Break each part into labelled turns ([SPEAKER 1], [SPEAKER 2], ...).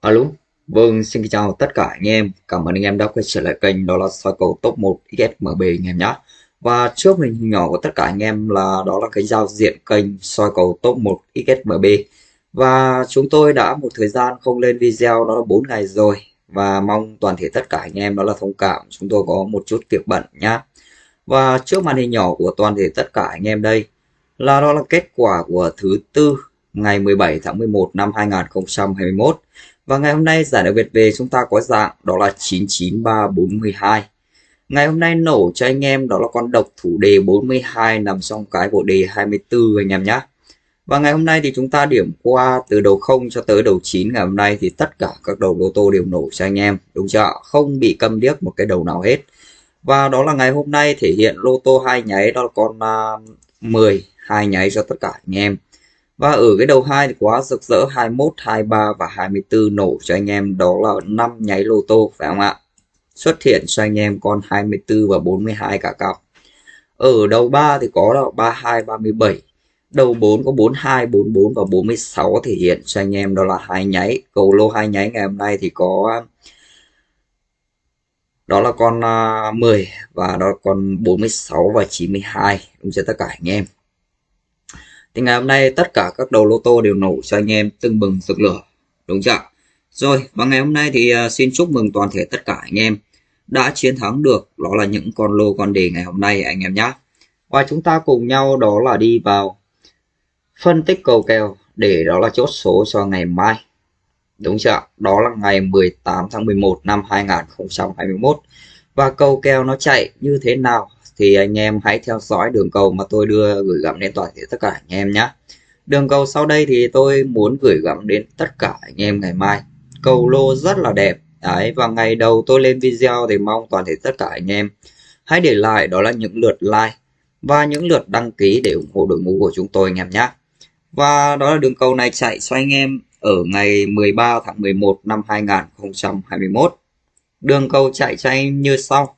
[SPEAKER 1] Alo, vâng, xin chào tất cả anh em. Cảm ơn anh em đã quay trở lại kênh đó là soi cầu top 1 XSMB anh em nhé. Và trước mình nhỏ của tất cả anh em là đó là cái giao diện kênh soi cầu top 1 XSMB. Và chúng tôi đã một thời gian không lên video đó là 4 ngày rồi. Và mong toàn thể tất cả anh em đó là thông cảm. Chúng tôi có một chút việc bận nhá. Và trước màn hình nhỏ của toàn thể tất cả anh em đây là đó là kết quả của thứ tư ngày 17 tháng 11 năm 2021 và ngày hôm nay giải đặc biệt về chúng ta có dạng đó là 99342. Ngày hôm nay nổ cho anh em đó là con độc thủ đề 42 nằm trong cái bộ đề 24 anh em nhé. Và ngày hôm nay thì chúng ta điểm qua từ đầu 0 cho tới đầu 9 ngày hôm nay thì tất cả các đầu lô tô đều nổ cho anh em. Đúng chưa? Không bị câm điếc một cái đầu nào hết. Và đó là ngày hôm nay thể hiện lô tô hai nháy đó là con à, uh, 10 hai nháy cho tất cả anh em. Và ở cái đầu hai thì quá rực rỡ 21, 23 và 24 nổ cho anh em đó là 5 nháy lô tô phải không ạ? Xuất hiện cho anh em con 24 và 42 cả cặp. Ở đầu 3 thì có là 32, 37. Đầu 4 có 42, 44 và 46 thể hiện cho anh em đó là hai nháy. Cầu lô hai nháy ngày hôm nay thì có đó là con à, 10 và đó là con 46 và 92 đúng chưa tất cả anh em thì ngày hôm nay tất cả các đầu lô tô đều nổ cho anh em tưng bừng rực lửa, đúng chưa rồi, và ngày hôm nay thì à, xin chúc mừng toàn thể tất cả anh em đã chiến thắng được, đó là những con lô con đề ngày hôm nay anh em nhé và chúng ta cùng nhau đó là đi vào phân tích cầu kèo để đó là chốt số cho ngày mai, đúng chưa đó là ngày 18 tháng 11 năm 2021 và cầu kèo nó chạy như thế nào thì anh em hãy theo dõi đường cầu mà tôi đưa gửi gắm đến toàn thể tất cả anh em nhé. Đường cầu sau đây thì tôi muốn gửi gắm đến tất cả anh em ngày mai. Cầu lô rất là đẹp. Đấy, và ngày đầu tôi lên video thì mong toàn thể tất cả anh em hãy để lại đó là những lượt like và những lượt đăng ký để ủng hộ đội ngũ của chúng tôi anh em nhé. Và đó là đường cầu này chạy cho anh em ở ngày 13 tháng 11 năm 2021 đường cầu chạy cho anh như sau.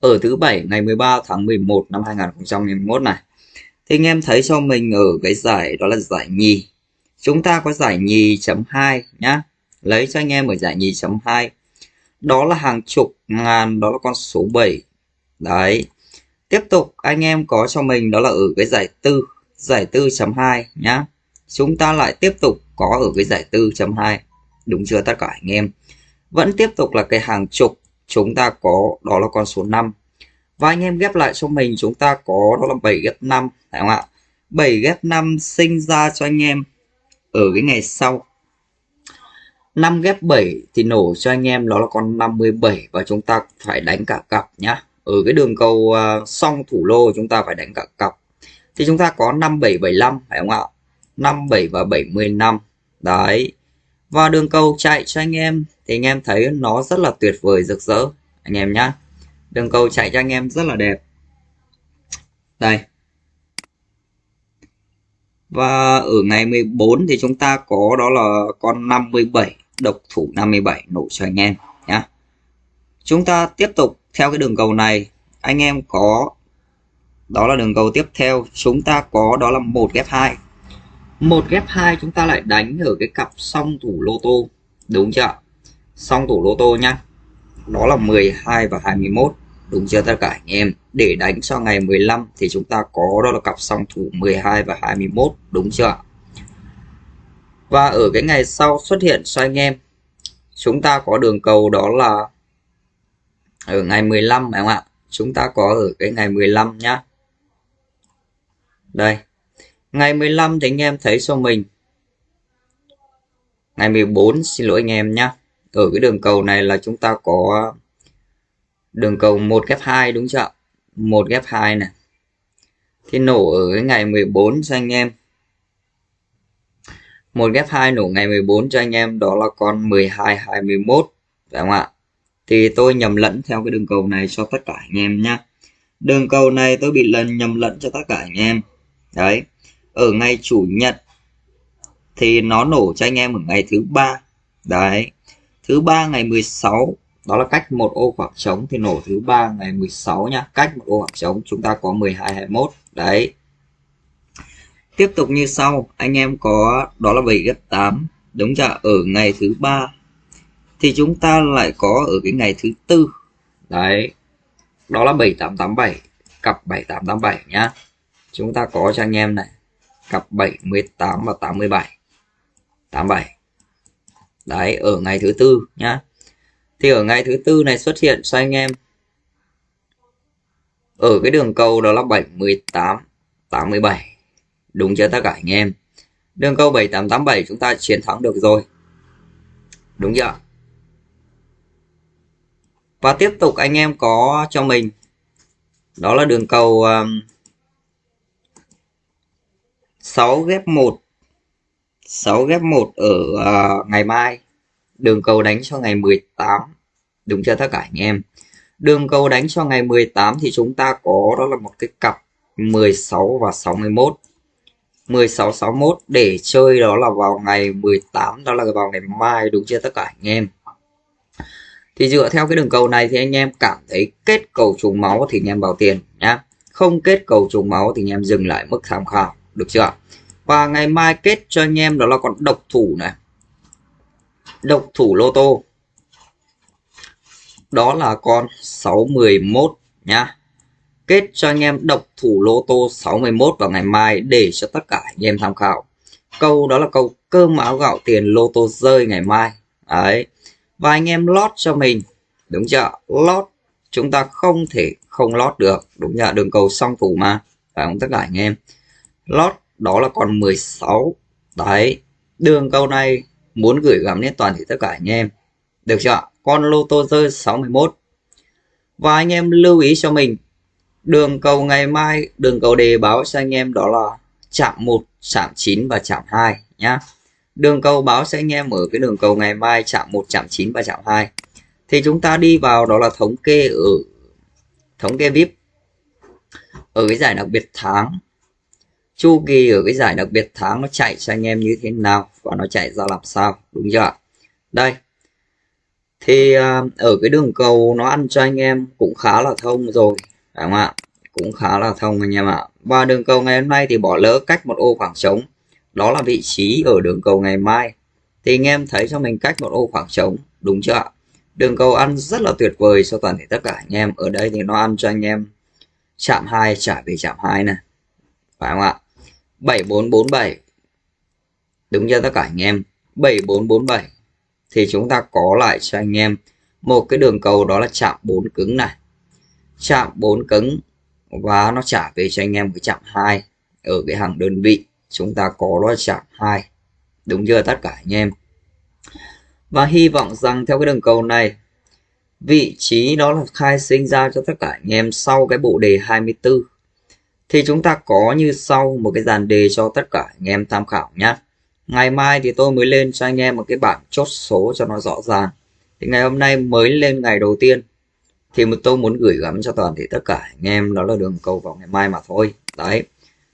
[SPEAKER 1] Ở thứ bảy ngày 13 tháng 11 năm 2021 này. Thì anh em thấy cho mình ở cái giải đó là giải nhì. Chúng ta có giải nhì chấm 2 nhá. Lấy cho anh em ở giải nhì chấm 2 đó là hàng chục ngàn, đó là con số 7 đấy. Tiếp tục, anh em có cho mình đó là ở cái giải tư giải tư chấm 2 nhá. Chúng ta lại tiếp tục có ở cái giải tư chấm 2 đúng chưa tất cả anh em? Vẫn tiếp tục là cái hàng chục chúng ta có đó là con số 5 và anh em ghép lại cho mình chúng ta có đó là 7 ghép 5 phải không ạ? 7 ghép 5 sinh ra cho anh em ở cái ngày sau. 5 ghép 7 thì nổ cho anh em đó là con 57 và chúng ta phải đánh cả cặp nhá. Ở cái đường cầu uh, song thủ lô chúng ta phải đánh cả cặp. Thì chúng ta có 5775 phải không ạ? 57 và 75 đấy. Và đường cầu chạy cho anh em thì anh em thấy nó rất là tuyệt vời, rực rỡ. Anh em nhá. Đường cầu chạy cho anh em rất là đẹp. Đây. Và ở ngày 14 thì chúng ta có đó là con 57 độc thủ 57 nổ cho anh em nhá. Chúng ta tiếp tục theo cái đường cầu này. Anh em có, đó là đường cầu tiếp theo. Chúng ta có đó là một ghép 2 một ghép 2 chúng ta lại đánh ở cái cặp song thủ lô tô. Đúng chưa song thủ lô tô nhá. Đó là 12 và 21 đúng chưa tất cả anh em? Để đánh cho ngày 15 thì chúng ta có đó là cặp song thủ 12 và 21 đúng chưa và ở cái ngày sau xuất hiện cho anh em, chúng ta có đường cầu đó là ở ngày 15 phải không ạ? Chúng ta có ở cái ngày 15 nhá. Đây, ngày 15 thì anh em thấy cho mình. Ngày 14 xin lỗi anh em nhá ở cái đường cầu này là chúng ta có đường cầu 1 ghép 2 đúng chưa 1 ghép 2 này. Thì nổ ở cái ngày 14 cho anh em. 1 ghép 2 nổ ngày 14 cho anh em, đó là con 12 21 phải không ạ? Thì tôi nhầm lẫn theo cái đường cầu này cho tất cả anh em nhá. Đường cầu này tôi bị lần nhầm lẫn cho tất cả anh em. Đấy, ở ngày chủ nhật thì nó nổ cho anh em ở ngày thứ ba. Đấy thứ ba ngày 16 đó là cách một ô khoảng trống, thì nổ thứ ba ngày 16 nhá. Cách một ô khoảng trống, chúng ta có 12 21 đấy. Tiếp tục như sau, anh em có, đó là 7 gấp 8 đúng chưa? Ở ngày thứ ba, thì chúng ta lại có ở cái ngày thứ tư. Đấy. Đó là 7887 cặp 7887 nhá. Chúng ta có cho anh em này, cặp 78 và 87 87 đấy ở ngày thứ tư nhá. Thì ở ngày thứ tư này xuất hiện cho anh em? Ở cái đường cầu đó là 78 87 đúng chưa tất cả anh em? Đường cầu 7887 chúng ta chiến thắng được rồi. Đúng chưa? Và tiếp tục anh em có cho mình. Đó là đường cầu um, 6 ghép 1 6 ghép 1 ở uh, ngày mai. Đường cầu đánh cho ngày 18 đúng chưa tất cả anh em? Đường cầu đánh cho ngày 18 thì chúng ta có đó là một cái cặp 16 và 61 16 61 để chơi đó là vào ngày 18 đó là vào ngày mai đúng chưa tất cả anh em? Thì dựa theo cái đường cầu này thì anh em cảm thấy kết cầu trùng máu thì anh em vào tiền nhá. Không kết cầu trùng máu thì anh em dừng lại mức tham khảo được chưa và ngày mai kết cho anh em đó là con độc thủ này. Độc thủ lô tô. Đó là con 611 nhá. Kết cho anh em độc thủ lô tô 61 vào ngày mai để cho tất cả anh em tham khảo. Câu đó là câu cơm áo gạo tiền lô tô rơi ngày mai. Đấy. Và anh em lót cho mình. Đúng chưa? Lót. Chúng ta không thể không lót được. Đúng chưa đường cầu song thủ mà. Phải không tất cả anh em? Lót đó là còn 16 đấy, đường câu này muốn gửi gắm đến toàn thể tất cả anh em. Được chưa con lô tô rơi 61 và anh em lưu ý cho mình, đường cầu ngày mai, đường cầu đề báo cho anh em đó là chạm 1 chạm 9 và chạm 2 nhá. Đường cầu báo cho anh em ở cái đường cầu ngày mai chạm 1 chạm 9 và chạm 2 thì chúng ta đi vào đó là thống kê ở, thống kê VIP ở cái giải đặc biệt tháng chu kỳ ở cái giải đặc biệt tháng nó chạy cho anh em như thế nào và nó chạy ra làm sao, đúng chưa đây. Thì à, ở cái đường cầu nó ăn cho anh em cũng khá là thông rồi, phải không ạ? Cũng khá là thông anh em ạ. Và đường cầu ngày hôm nay thì bỏ lỡ cách một ô khoảng trống. Đó là vị trí ở đường cầu ngày mai. Thì anh em thấy cho mình cách một ô khoảng trống, đúng chưa ạ? Đường cầu ăn rất là tuyệt vời cho toàn thể tất cả anh em. Ở đây thì nó ăn cho anh em chạm hai trả về chạm hai này phải không ạ? 7447 đúng chưa tất cả anh em? 7447 thì chúng ta có lại cho anh em một cái đường cầu đó là chạm 4 cứng này. Chạm 4 cứng và nó trả về cho anh em cái chạm 2 ở cái hàng đơn vị. Chúng ta có đó là chạm 2 đúng chưa tất cả anh em? Và hy vọng rằng theo cái đường cầu này, vị trí đó là khai sinh ra cho tất cả anh em sau cái bộ đề 24 thì chúng ta có như sau một cái dàn đề cho tất cả anh em tham khảo nhé ngày mai thì tôi mới lên cho anh em một cái bảng chốt số cho nó rõ ràng. Thì ngày hôm nay mới lên ngày đầu tiên. Thì một tôi muốn gửi gắm cho toàn thể tất cả anh em, đó là đường cầu vào ngày mai mà thôi. Đấy.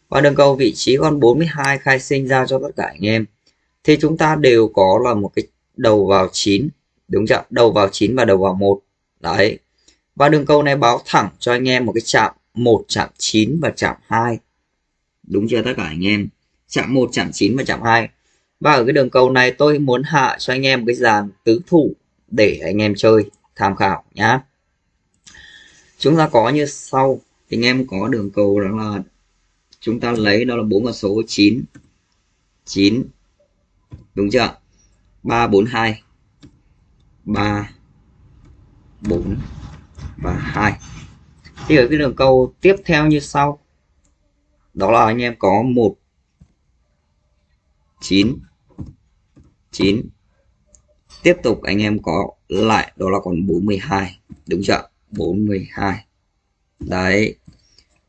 [SPEAKER 1] Và đường cầu vị trí con 42 khai sinh ra cho tất cả anh em. Thì chúng ta đều có là một cái đầu vào 9 đúng chưa đầu vào 9 và đầu vào 1 đấy. Và đường cầu này báo thẳng cho anh em một cái chạm 1 chạm 9 và chạm 2 đúng chưa tất cả anh em? Chạm 1 chạm 9 và chạm 2 và ở cái đường cầu này tôi muốn hạ cho anh em cái dàn tứ thủ để anh em chơi, tham khảo nhá. Chúng ta có như sau. Thì anh em có đường cầu đó là chúng ta lấy đó là bốn con số 9 9 đúng chưa? 3 4 2 3 4 và 2 thì ở cái đường cầu tiếp theo như sau. Đó là anh em có 1 9 9 tiếp tục anh em có lại, đó là còn 42 đúng chưa 42 đấy.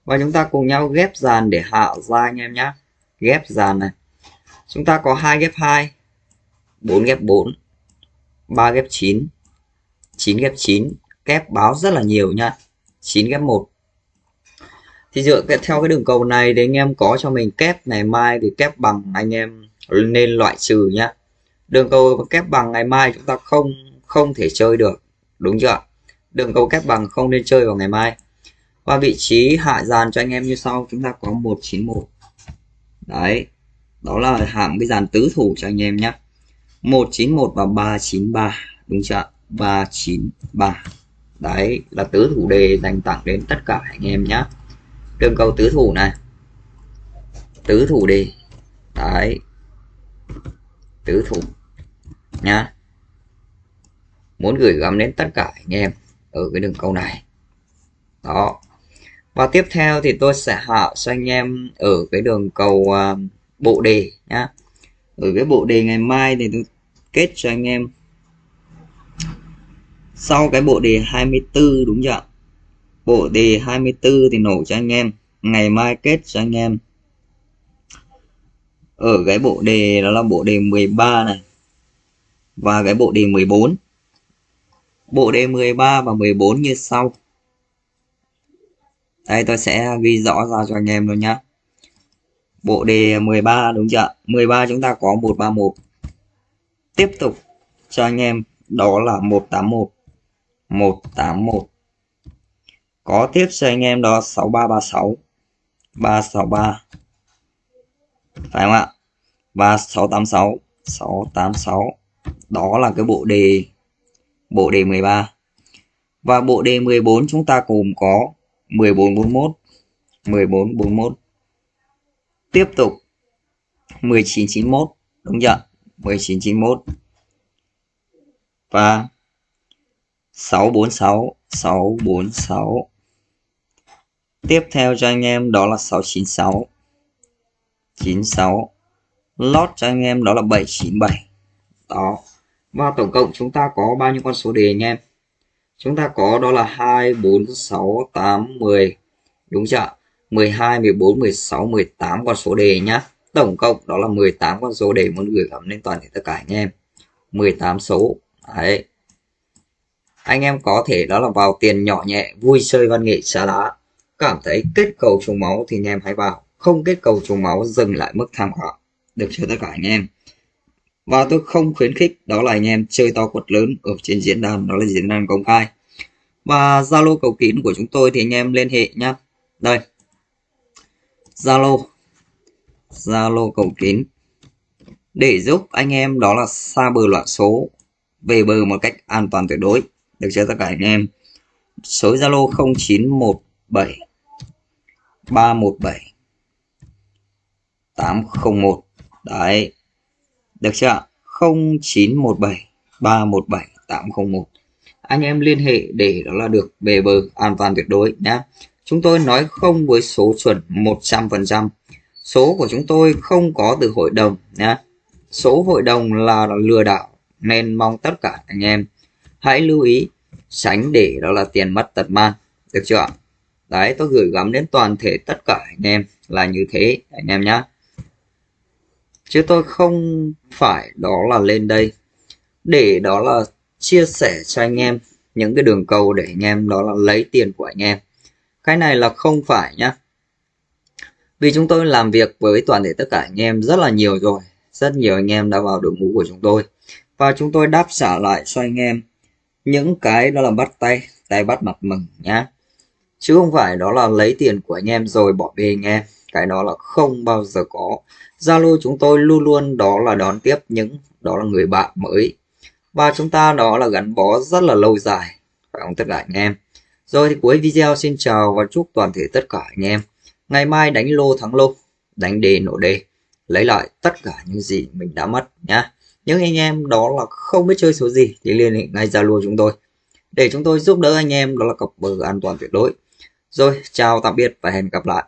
[SPEAKER 1] Và chúng ta cùng nhau ghép dàn để hạ ra anh em nhé ghép dàn này. Chúng ta có hai ghép 2 4 ghép 4 3 ghép 9 9 ghép 9 kép báo rất là nhiều nha 9 ghép 1 thì dựa theo cái đường cầu này thì anh em có cho mình kép ngày mai thì kép bằng anh em nên loại trừ nhá. Đường cầu kép bằng ngày mai chúng ta không không thể chơi được, đúng chưa đường cầu kép bằng không nên chơi vào ngày mai. Và vị trí hạ dàn cho anh em như sau, chúng ta có 191 đấy, đó là hạng cái dàn tứ thủ cho anh em nhé 191 và 393 đúng chưa 393 đấy là tứ thủ đề dành tặng đến tất cả anh em nhé đường cầu tứ thủ này. Tứ thủ đề. Đấy. Tứ thủ nhá. Muốn gửi gắm đến tất cả anh em ở cái đường cầu này. Đó. Và tiếp theo thì tôi sẽ hạ cho anh em ở cái đường cầu uh, à, bộ đề nhá. Ở cái bộ đề ngày mai thì tôi kết cho anh em sau cái bộ đề 24 đúng chưa bộ đề 24 thì nổ cho anh em, ngày mai kết cho anh em. Ở cái bộ đề, đó là bộ đề 13 này. Và cái bộ đề 14 bộ đề 13 và 14 như sau. Đây, tôi sẽ ghi rõ ra cho anh em luôn nhá. Bộ đề 13 đúng chưa 13 chúng ta có 131 tiếp tục cho anh em, đó là 181 181 có tiếp cho anh em đó 6336 363 phải không ạ? và 686 686 đó là cái bộ đề bộ đề 13 và bộ đề 14 chúng ta cùng có 1441 1441 tiếp tục 1991 đúng chưa 1991 và 646 646 tiếp theo cho anh em đó là 696 96 lót cho anh em đó là 797 đó. Và tổng cộng chúng ta có bao nhiêu con số đề anh em? Chúng ta có đó là 2 4 6 8 10 đúng chưa 12 14 16 18 con số đề nhá. Tổng cộng đó là 18 con số đề muốn gửi gắm lên toàn thể tất cả anh em. 18 số. Đấy anh em có thể đó là vào tiền nhỏ nhẹ, vui chơi văn nghệ xá đá, cảm thấy kết cầu trùng máu thì anh em hãy vào. Không kết cầu trùng máu, dừng lại mức tham khảo. Được cho tất cả anh em? Và tôi không khuyến khích đó là anh em chơi to quật lớn ở trên diễn đàn, đó là diễn đàn công khai. Và zalo cầu kín của chúng tôi thì anh em liên hệ nhá. Đây. Zalo. Zalo cầu kín. Để giúp anh em đó là xa bờ loạn số, về bờ một cách an toàn tuyệt đối được chưa tất cả anh em? Số zalo 0917 317 801 đấy. Được chưa 0917 317 801 anh em liên hệ để đó là được về bờ an toàn tuyệt đối nhé chúng tôi nói không với số chuẩn 100% số của chúng tôi không có từ hội đồng nhé số hội đồng là lừa đảo, nên mong tất cả anh em hãy lưu ý tránh để đó là tiền mất tật mang. Được chưa đấy, tôi gửi gắm đến toàn thể tất cả anh em là như thế, anh em nhé chứ tôi không phải đó là lên đây để đó là chia sẻ cho anh em những cái đường cầu để anh em đó là lấy tiền của anh em. Cái này là không phải nhá. Vì chúng tôi làm việc với toàn thể tất cả anh em rất là nhiều rồi. Rất nhiều anh em đã vào đội ngũ của chúng tôi. Và chúng tôi đáp trả lại cho anh em những cái đó là bắt tay tay bắt mặt mừng nhá. Chứ không phải đó là lấy tiền của anh em rồi bỏ bê anh em cái đó là không bao giờ có. Zalo chúng tôi luôn luôn đó là đón tiếp những, đó là người bạn mới. Và chúng ta đó là gắn bó rất là lâu dài, phải không tất cả anh em? Rồi thì cuối video xin chào và chúc toàn thể tất cả anh em. Ngày mai đánh lô thắng lô, đánh đề nổ đề. Lấy lại tất cả những gì mình đã mất nhá những anh em đó là không biết chơi số gì thì liên hệ ngay Zalo chúng tôi. Để chúng tôi giúp đỡ anh em đó là cọc bờ an toàn tuyệt đối. Rồi, chào tạm biệt và hẹn gặp lại.